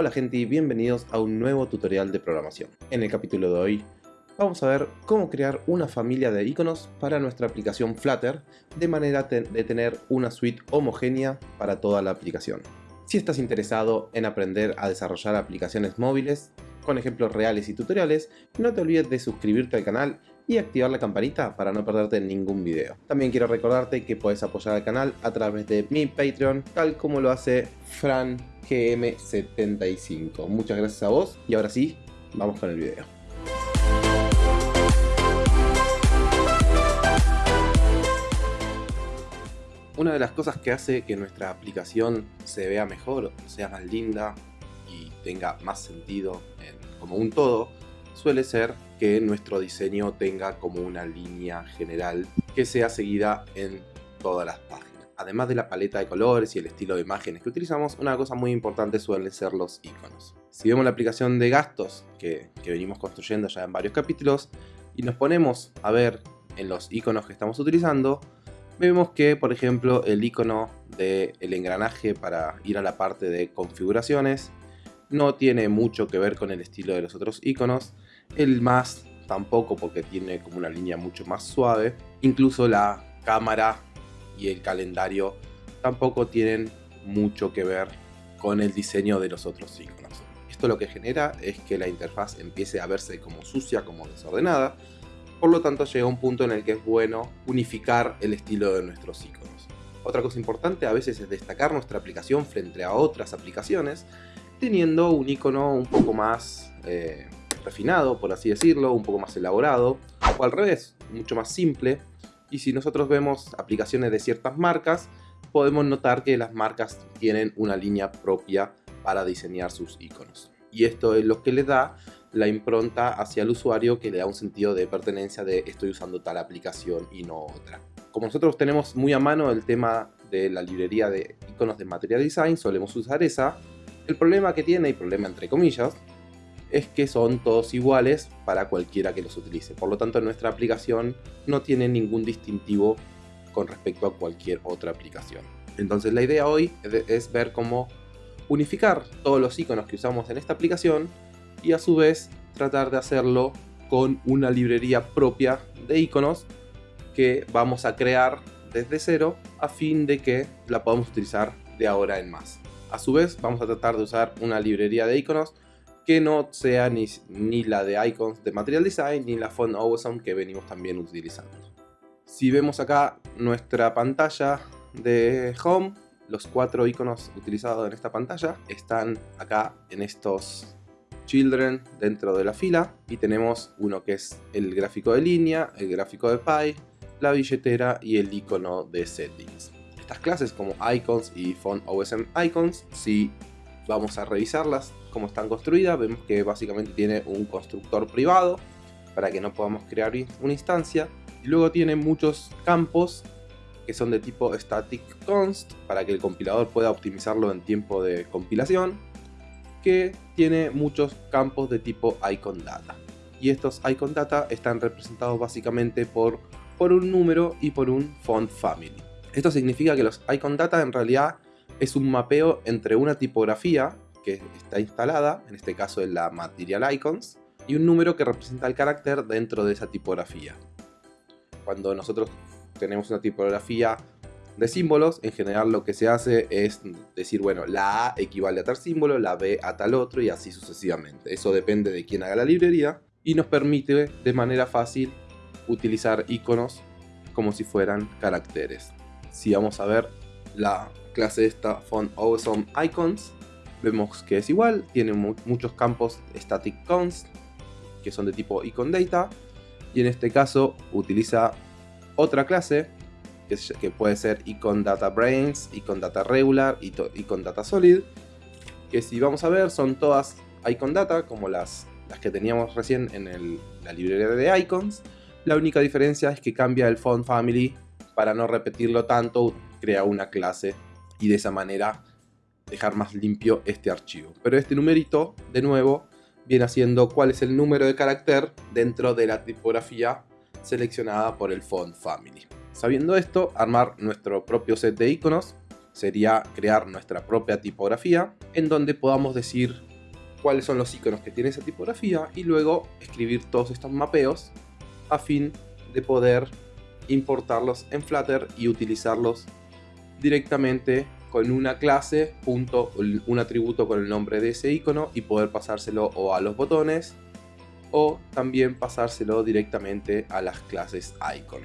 Hola gente y bienvenidos a un nuevo tutorial de programación. En el capítulo de hoy vamos a ver cómo crear una familia de iconos para nuestra aplicación Flutter de manera de tener una suite homogénea para toda la aplicación. Si estás interesado en aprender a desarrollar aplicaciones móviles con ejemplos reales y tutoriales, no te olvides de suscribirte al canal y activar la campanita para no perderte ningún video. También quiero recordarte que puedes apoyar al canal a través de mi Patreon, tal como lo hace Fran GM75. Muchas gracias a vos y ahora sí, vamos con el video. Una de las cosas que hace que nuestra aplicación se vea mejor, sea más linda y tenga más sentido como un todo, suele ser que nuestro diseño tenga como una línea general que sea seguida en todas las páginas además de la paleta de colores y el estilo de imágenes que utilizamos, una cosa muy importante suelen ser los iconos. Si vemos la aplicación de gastos que, venimos construyendo ya en varios capítulos y nos ponemos a ver en los iconos que estamos utilizando, vemos que por ejemplo el icono del engranaje para ir a la parte de configuraciones no tiene mucho que ver con el estilo de los otros iconos, el más tampoco porque tiene como una línea mucho más suave, incluso la cámara y el calendario tampoco tienen mucho que ver con el diseño de los otros iconos. Esto lo que genera es que la interfaz empiece a verse como sucia, como desordenada, por lo tanto llega un punto en el que es bueno unificar el estilo de nuestros iconos. Otra cosa importante a veces es destacar nuestra aplicación frente a otras aplicaciones, teniendo un icono un poco más eh, refinado, por así decirlo, un poco más elaborado, o al revés, mucho más simple, y si nosotros vemos aplicaciones de ciertas marcas, podemos notar que las marcas tienen una línea propia para diseñar sus iconos. Y esto es lo que le da la impronta hacia el usuario que le da un sentido de pertenencia de estoy usando tal aplicación y no otra. Como nosotros tenemos muy a mano el tema de la librería de iconos de Material Design, solemos usar esa. El problema que tiene, y problema entre comillas, es que son todos iguales para cualquiera que los utilice. Por lo tanto, nuestra aplicación no tiene ningún distintivo con respecto a cualquier otra aplicación. Entonces la idea hoy es ver cómo unificar todos los iconos que usamos en esta aplicación y a su vez tratar de hacerlo con una librería propia de iconos que vamos a crear desde cero a fin de que la podamos utilizar de ahora en más. A su vez vamos a tratar de usar una librería de iconos que no sea ni, ni la de icons de Material Design ni la Font Awesome que venimos también utilizando. Si vemos acá nuestra pantalla de Home, los cuatro iconos utilizados en esta pantalla están acá en estos Children dentro de la fila y tenemos uno que es el gráfico de línea, el gráfico de pie, la billetera y el icono de settings. Estas clases como icons y font OSM icons, si vamos a revisarlas, cómo están construidas, vemos que básicamente tiene un constructor privado para que no podamos crear una instancia. Y luego tiene muchos campos que son de tipo static const para que el compilador pueda optimizarlo en tiempo de compilación. Que tiene muchos campos de tipo icon data. Y estos icon data están representados básicamente por, por un número y por un font family. Esto significa que los icon data en realidad es un mapeo entre una tipografía que está instalada, en este caso es la Material Icons, y un número que representa el carácter dentro de esa tipografía. Cuando nosotros tenemos una tipografía de símbolos, en general lo que se hace es decir, bueno, la A equivale a tal símbolo, la B a tal otro y así sucesivamente. Eso depende de quién haga la librería y nos permite de manera fácil utilizar iconos como si fueran caracteres. Si vamos a ver la clase esta Font Awesome Icons, vemos que es igual, tiene muchos campos static const que son de tipo icon data y en este caso utiliza otra clase que, puede ser icon data brains, icon data regular y icon data solid que si vamos a ver son todas icon data como las, las que teníamos recién en la librería de icons. La única diferencia es que cambia el font family para no repetirlo tanto crea una clase y de esa manera dejar más limpio este archivo. Pero este numerito, de nuevo, viene haciendo cuál es el número de carácter dentro de la tipografía seleccionada por el font family. Sabiendo esto, armar nuestro propio set de iconos sería crear nuestra propia tipografía en donde podamos decir cuáles son los iconos que tiene esa tipografía y luego escribir todos estos mapeos a fin de poder importarlos en Flutter y utilizarlos directamente con una clase, punto, un atributo con el nombre de ese icono y poder pasárselo o a los botones o también pasárselo directamente a las clases icon.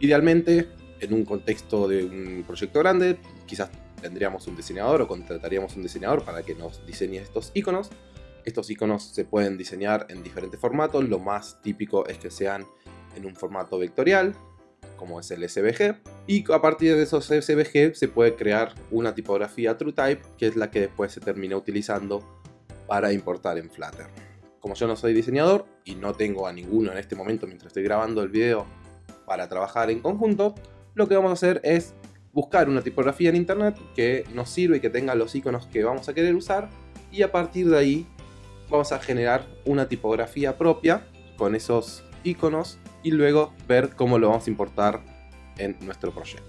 Idealmente, en un contexto de un proyecto grande, quizás tendríamos un diseñador o contrataríamos un diseñador para que nos diseñe estos iconos. Estos iconos se pueden diseñar en diferentes formatos, lo más típico es que sean en un formato vectorial, como es el SVG, y a partir de esos SVG se puede crear una tipografía TrueType, que es la que después se termina utilizando para importar en Flutter. Como yo no soy diseñador y no tengo a ninguno en este momento mientras estoy grabando el video para trabajar en conjunto, lo que vamos a hacer es buscar una tipografía en internet que nos sirva y que tenga los iconos que vamos a querer usar y a partir de ahí vamos a generar una tipografía propia con esos iconos y luego ver cómo lo vamos a importar en nuestro proyecto.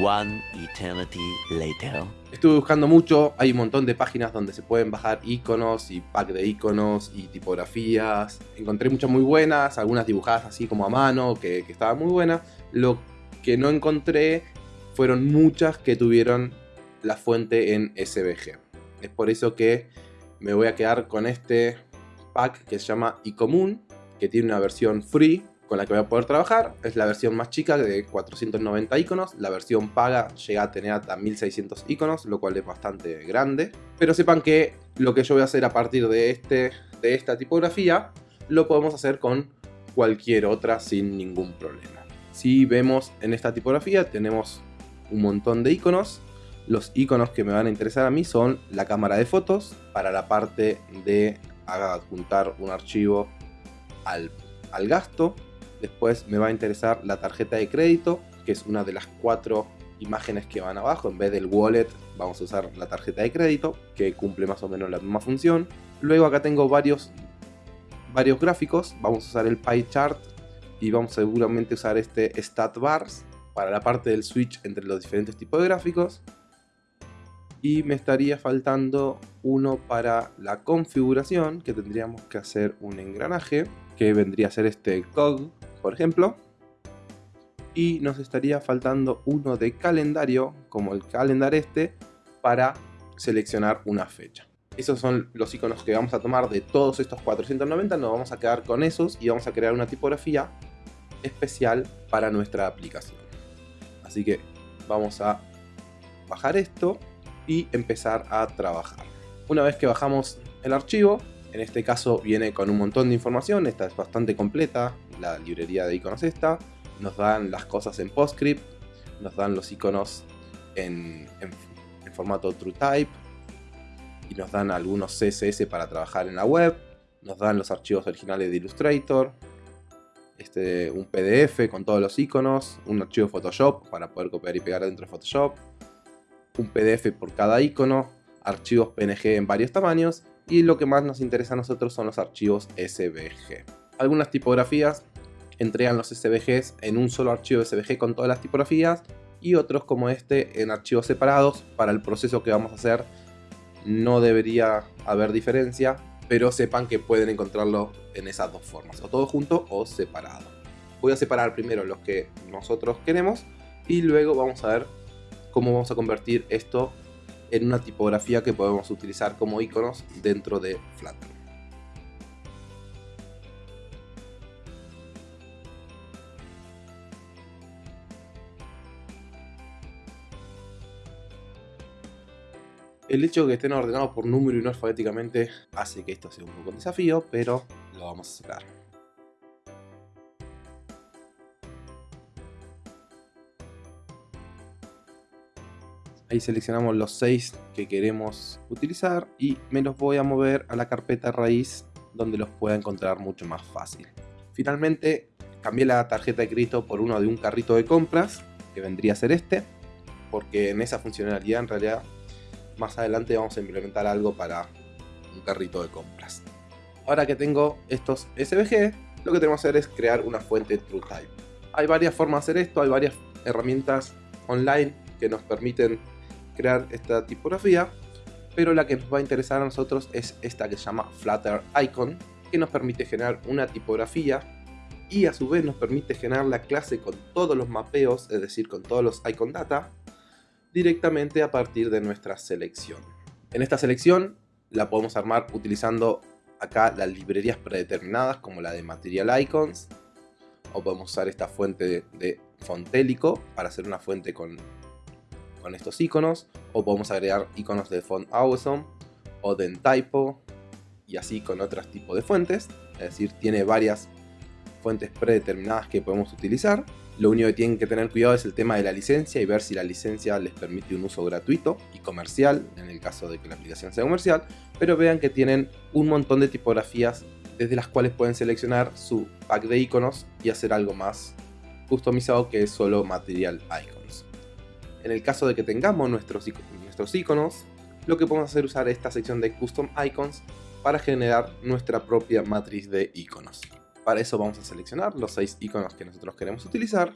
One eternity later. Estuve buscando mucho, hay un montón de páginas donde se pueden bajar iconos y pack de iconos y tipografías. Encontré muchas muy buenas, algunas dibujadas así como a mano, que, que estaban muy buenas. Lo que no encontré fueron muchas que tuvieron la fuente en SVG. Es por eso que me voy a quedar con este pack que se llama iCommun, que tiene una versión free con la que voy a poder trabajar. Es la versión más chica de 490 iconos. La versión paga llega a tener hasta 1600 iconos, lo cual es bastante grande. Pero sepan que lo que yo voy a hacer a partir de, este, de esta tipografía lo podemos hacer con cualquier otra sin ningún problema. Si vemos en esta tipografía tenemos un montón de iconos. Los iconos que me van a interesar a mí son la cámara de fotos para la parte de adjuntar un archivo al, al gasto, Después me va a interesar la tarjeta de crédito, que es una de las cuatro imágenes que van abajo. En vez del wallet vamos a usar la tarjeta de crédito, que cumple más o menos la misma función. Luego acá tengo varios, varios gráficos. Vamos a usar el pie chart y vamos seguramente a usar este stat bars para la parte del switch entre los diferentes tipos de gráficos. Y me estaría faltando uno para la configuración, que tendríamos que hacer un engranaje, que vendría a ser este cog por ejemplo. Y nos estaría faltando uno de calendario, como el calendar este, para seleccionar una fecha. Esos son los iconos que vamos a tomar de todos estos 490, nos vamos a quedar con esos y vamos a crear una tipografía especial para nuestra aplicación. Así que vamos a bajar esto y empezar a trabajar. Una vez que bajamos el archivo, en este caso viene con un montón de información, esta es bastante completa, la librería de iconos esta. Nos dan las cosas en PostScript, nos dan los iconos en, formato TrueType y nos dan algunos CSS para trabajar en la web. Nos dan los archivos originales de Illustrator, este, un PDF con todos los iconos, un archivo Photoshop para poder copiar y pegar dentro de Photoshop, un PDF por cada icono, archivos PNG en varios tamaños y lo que más nos interesa a nosotros son los archivos SVG. Algunas tipografías entregan los SVGs en un solo archivo SVG con todas las tipografías y otros como este en archivos separados para el proceso que vamos a hacer no debería haber diferencia pero sepan que pueden encontrarlo en esas dos formas o todo junto o separado voy a separar primero los que nosotros queremos y luego vamos a ver cómo vamos a convertir esto en una tipografía que podemos utilizar como iconos dentro de Flutter. El hecho de que estén ordenados por número y no alfabéticamente hace que esto sea un poco un desafío, pero lo vamos a sacar. Ahí seleccionamos los 6 que queremos utilizar y me los voy a mover a la carpeta raíz donde los pueda encontrar mucho más fácil. Finalmente cambié la tarjeta de crédito por uno de un carrito de compras que vendría a ser este porque en esa funcionalidad en realidad más adelante vamos a implementar algo para un carrito de compras. Ahora que tengo estos SVG, lo que tenemos que hacer es crear una fuente TrueType. Hay varias formas de hacer esto, hay varias herramientas online que nos permiten crear esta tipografía, pero la que nos va a interesar a nosotros es esta que se llama Flutter Icon, que nos permite generar una tipografía y a su vez nos permite generar la clase con todos los mapeos, es decir, con todos los icon data, directamente a partir de nuestra selección. En esta selección la podemos armar utilizando acá las librerías predeterminadas como la de Material Icons, o podemos usar esta fuente de, Fontélico para hacer una fuente con, con estos iconos, o podemos agregar iconos de Font Awesome o de Typo y así con otros tipos de fuentes, es decir, tiene varias fuentes predeterminadas que podemos utilizar. Lo único que tienen que tener cuidado es el tema de la licencia y ver si la licencia les permite un uso gratuito y comercial, en el caso de que la aplicación sea comercial, pero vean que tienen un montón de tipografías desde las cuales pueden seleccionar su pack de iconos y hacer algo más customizado que es solo Material Icons. En el caso de que tengamos nuestros, nuestros iconos, lo que podemos hacer es usar esta sección de Custom Icons para generar nuestra propia matriz de iconos. Para eso vamos a seleccionar los 6 iconos que nosotros queremos utilizar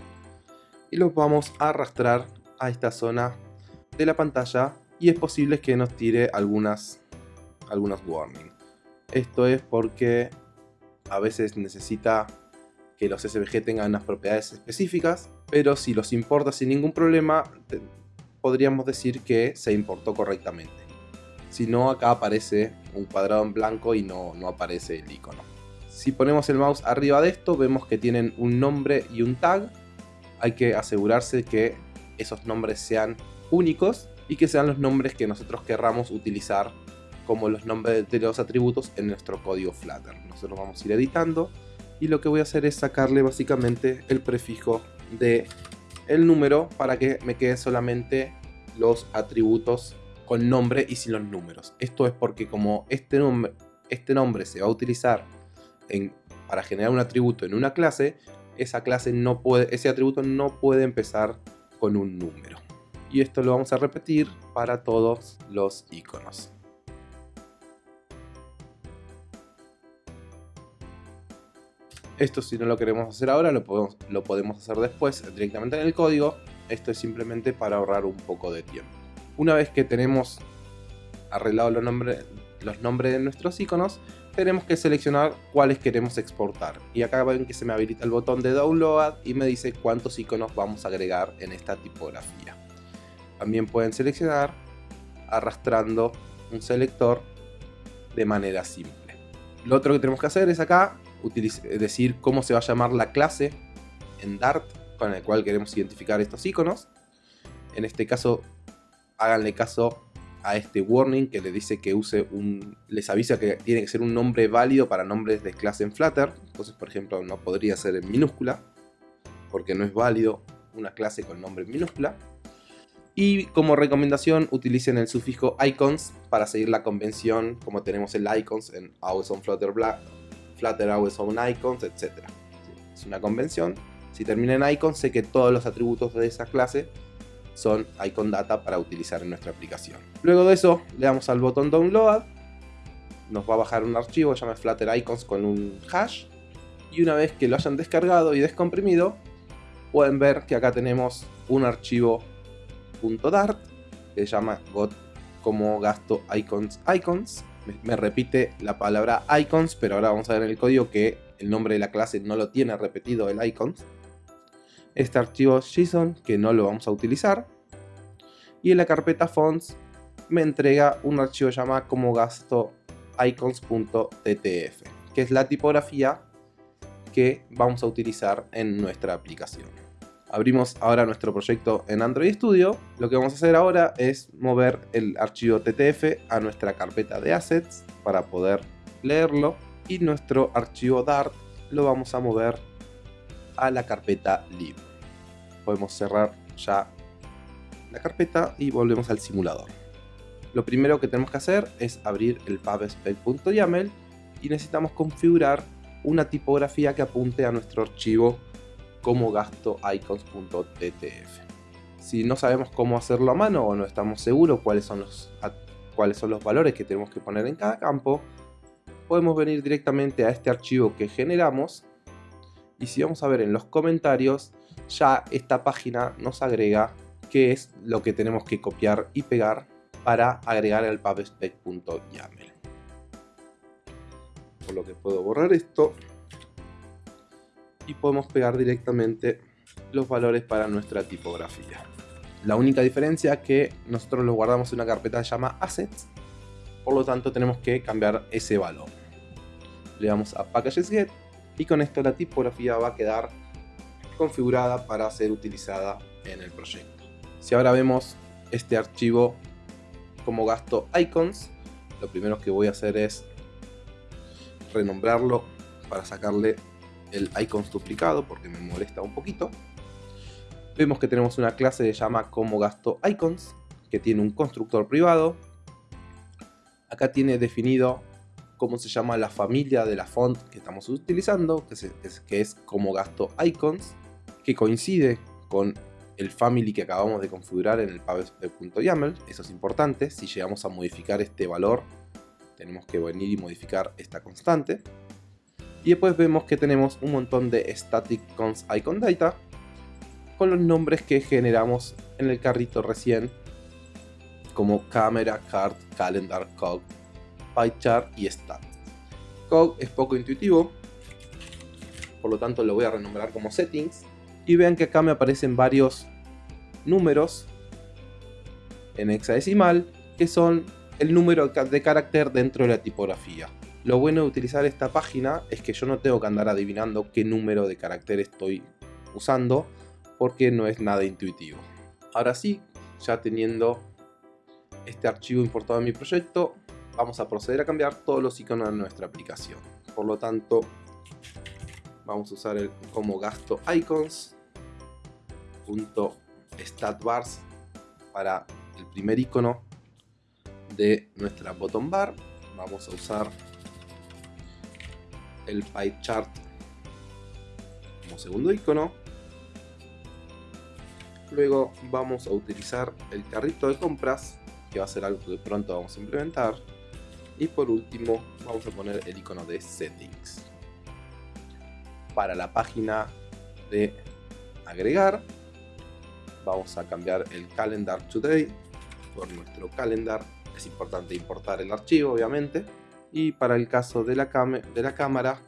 y los vamos a arrastrar a esta zona de la pantalla y es posible que nos tire algunas, algunos warnings. Esto es porque a veces necesita que los SVG tengan unas propiedades específicas, pero si los importa sin ningún problema, podríamos decir que se importó correctamente. Si no, acá aparece un cuadrado en blanco y no, no aparece el icono. Si ponemos el mouse arriba de esto, vemos que tienen un nombre y un tag. Hay que asegurarse que esos nombres sean únicos y que sean los nombres que nosotros querramos utilizar como los nombres de los atributos en nuestro código Flutter. Nosotros vamos a ir editando y lo que voy a hacer es sacarle básicamente el prefijo de el número para que me quede solamente los atributos con nombre y sin los números. Esto es porque como este este nombre se va a utilizar para generar un atributo en una clase, esa clase ese atributo no puede empezar con un número. Y esto lo vamos a repetir para todos los iconos. Esto si no lo queremos hacer ahora, lo podemos, lo podemos hacer después directamente en el código. Esto es simplemente para ahorrar un poco de tiempo. Una vez que tenemos arreglado los nombres, los nombres de nuestros iconos, tenemos que seleccionar cuáles queremos exportar. Y acá ven que se me habilita el botón de download y me dice cuántos iconos vamos a agregar en esta tipografía. También pueden seleccionar arrastrando un selector de manera simple. Lo otro que tenemos que hacer es acá decir cómo se va a llamar la clase en Dart con el cual queremos identificar estos iconos. En este caso, háganle caso a este warning que le dice que use un... les avisa que tiene que ser un nombre válido para nombres de clase en Flutter. Entonces, por ejemplo, no podría ser en minúscula, porque no es válido una clase con nombre en minúscula. Y como recomendación, utilicen el sufijo icons para seguir la convención, como tenemos el icons en always on Flutter, Black, Flutter always on icons, etc. Es una convención. Si termina en icons, sé que todos los atributos de esa clase son icon data para utilizar en nuestra aplicación. Luego de eso le damos al botón download, nos va a bajar un archivo que se llama Flutter Icons con un hash. Y una vez que lo hayan descargado y descomprimido pueden ver que acá tenemos un archivo .dart que se llama got como gasto icons icons. Me, repite la palabra icons pero ahora vamos a ver en el código que el nombre de la clase no lo tiene repetido el icons este archivo JSON que no lo vamos a utilizar. Y en la carpeta fonts me entrega un archivo llamado como gasto icons.ttf que es la tipografía que vamos a utilizar en nuestra aplicación. Abrimos ahora nuestro proyecto en Android Studio. Lo que vamos a hacer ahora es mover el archivo ttf a nuestra carpeta de assets para poder leerlo. Y nuestro archivo dart lo vamos a mover a la carpeta lib podemos cerrar ya la carpeta y volvemos al simulador. Lo primero que tenemos que hacer es abrir el pubspec.yaml y necesitamos configurar una tipografía que apunte a nuestro archivo como gasto icons.ttf. Si no sabemos cómo hacerlo a mano o no estamos seguros cuáles son los, cuáles son los valores que tenemos que poner en cada campo, podemos venir directamente a este archivo que generamos y si vamos a ver en los comentarios ya esta página nos agrega que es lo que tenemos que copiar y pegar para agregar al pubspec.yaml. Por lo que puedo borrar esto y podemos pegar directamente los valores para nuestra tipografía. La única diferencia es que nosotros lo guardamos en una carpeta que se llama assets, por lo tanto tenemos que cambiar ese valor. Le damos a packages get y con esto la tipografía va a quedar configurada para ser utilizada en el proyecto. Si ahora vemos este archivo como gasto icons, lo primero que voy a hacer es renombrarlo para sacarle el icons duplicado porque me molesta un poquito. Vemos que tenemos una clase que llama como gasto icons que tiene un constructor privado. Acá tiene definido cómo se llama la familia de la font que estamos utilizando, que es como gasto icons, que coincide con el family que acabamos de configurar en el pubspec.yaml, eso es importante, si llegamos a modificar este valor tenemos que venir y modificar esta constante. Y después vemos que tenemos un montón de static cons icon data con los nombres que generamos en el carrito recién como camera, card, calendar, cog, PyChart y Stat. Cog es poco intuitivo, por lo tanto lo voy a renombrar como Settings. Y vean que acá me aparecen varios números en hexadecimal que son el número de carácter dentro de la tipografía. Lo bueno de utilizar esta página es que yo no tengo que andar adivinando qué número de carácter estoy usando porque no es nada intuitivo. Ahora sí, ya teniendo este archivo importado en mi proyecto, vamos a proceder a cambiar todos los iconos de nuestra aplicación. Por lo tanto, vamos a usar como gasto icons statbars para el primer icono de nuestra bottom bar. Vamos a usar el pie chart como segundo icono. Luego vamos a utilizar el carrito de compras, que va a ser algo que pronto vamos a implementar. Y por último vamos a poner el icono de settings. Para la página de agregar vamos a cambiar el calendar today por nuestro calendar. Es importante importar el archivo obviamente. Y para el caso de la, de la cámara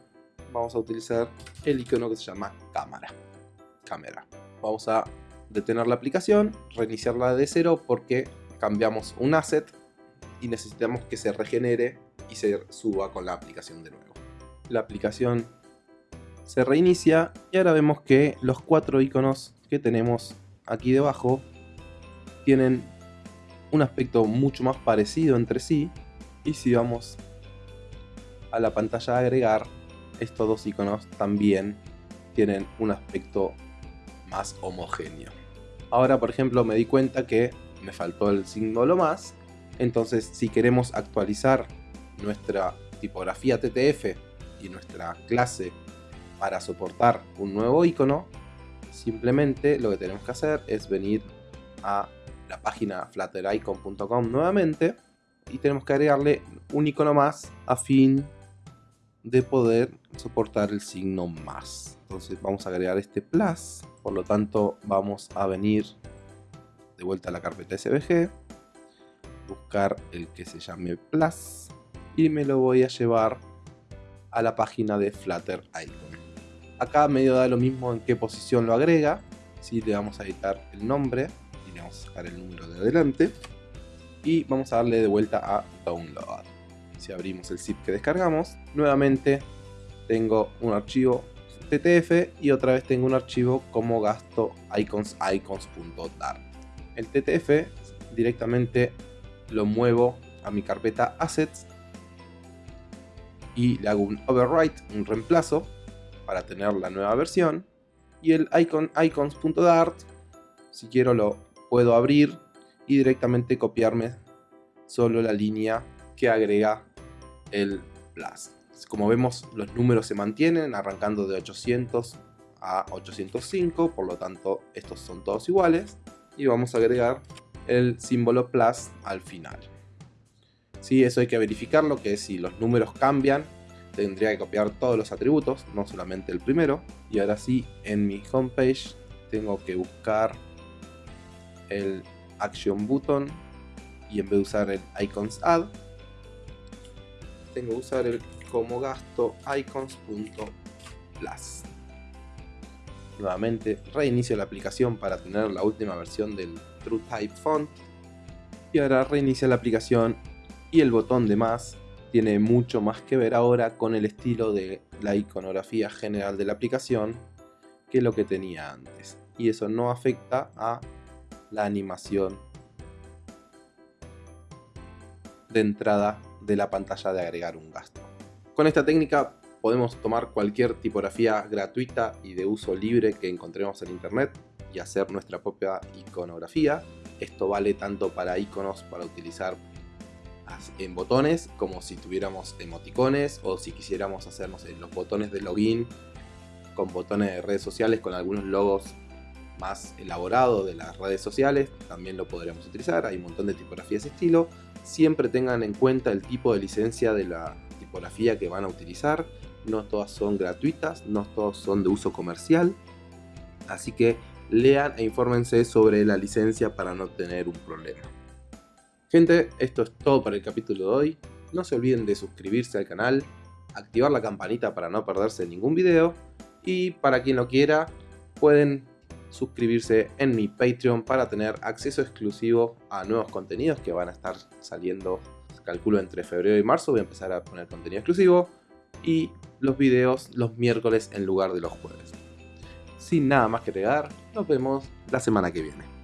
vamos a utilizar el icono que se llama cámara. Cámara. Vamos a detener la aplicación, reiniciarla de cero porque cambiamos un asset y necesitamos que se regenere y se suba con la aplicación de nuevo. La aplicación se reinicia y ahora vemos que los cuatro iconos que tenemos aquí debajo tienen un aspecto mucho más parecido entre sí. Y si vamos a la pantalla de agregar estos dos iconos también tienen un aspecto más homogéneo. Ahora por ejemplo me di cuenta que me faltó el símbolo más. Entonces si queremos actualizar nuestra tipografía TTF y nuestra clase para soportar un nuevo icono simplemente lo que tenemos que hacer es venir a la página fluttericon.com nuevamente y tenemos que agregarle un icono más a fin de poder soportar el signo más. Entonces vamos a agregar este plus. Por lo tanto vamos a venir de vuelta a la carpeta SVG buscar el que se llame plus y me lo voy a llevar a la página de Flutter Icon Acá medio da lo mismo en qué posición lo agrega. Si le vamos a editar el nombre y le vamos a sacar el número de adelante. Y vamos a darle de vuelta a Download. Si abrimos el zip que descargamos, nuevamente tengo un archivo TTF y otra vez tengo un archivo como gasto icons icons.dart. El TTF directamente lo muevo a mi carpeta assets y le hago un overwrite, un reemplazo para tener la nueva versión. Y el icon icons.dart, si quiero lo puedo abrir y directamente copiarme solo la línea que agrega el plus. Como vemos los números se mantienen arrancando de 800 a 805, por lo tanto estos son todos iguales. Y vamos a agregar el símbolo plus al final. si eso hay que verificarlo, que si los números cambian, tendría que copiar todos los atributos, no solamente el primero. Y ahora sí, en mi homepage tengo que buscar el Action Button y en vez de usar el Icons Add, tengo que usar el como gasto icons.plus. Nuevamente reinicio la aplicación para tener la última versión del TrueType Font. Y ahora reinicia la aplicación y el botón de más tiene mucho más que ver ahora con el estilo de la iconografía general de la aplicación que lo que tenía antes. Y eso no afecta a la animación de entrada de la pantalla de agregar un gasto. Con esta técnica podemos tomar cualquier tipografía gratuita y de uso libre que encontremos en internet y hacer nuestra propia iconografía. Esto vale tanto para iconos para utilizar en botones como si tuviéramos emoticones o si quisiéramos hacernos los botones de login con botones de redes sociales con algunos logos más elaborados de las redes sociales también lo podríamos utilizar hay un montón de tipografías de estilo. Siempre tengan en cuenta el tipo de licencia de la tipografía que van a utilizar. No todas son gratuitas no todas son de uso comercial. Así que lean e infórmense sobre la licencia para no tener un problema Gente, esto es todo para el capítulo de hoy. No se olviden de suscribirse al canal, activar la campanita para no perderse ningún video y para quien lo quiera pueden suscribirse en mi Patreon para tener acceso exclusivo a nuevos contenidos que van a estar saliendo, calculo entre febrero y marzo, voy a empezar a poner contenido exclusivo y los videos los miércoles en lugar de los jueves. Sin nada más que agregar, nos vemos la semana que viene.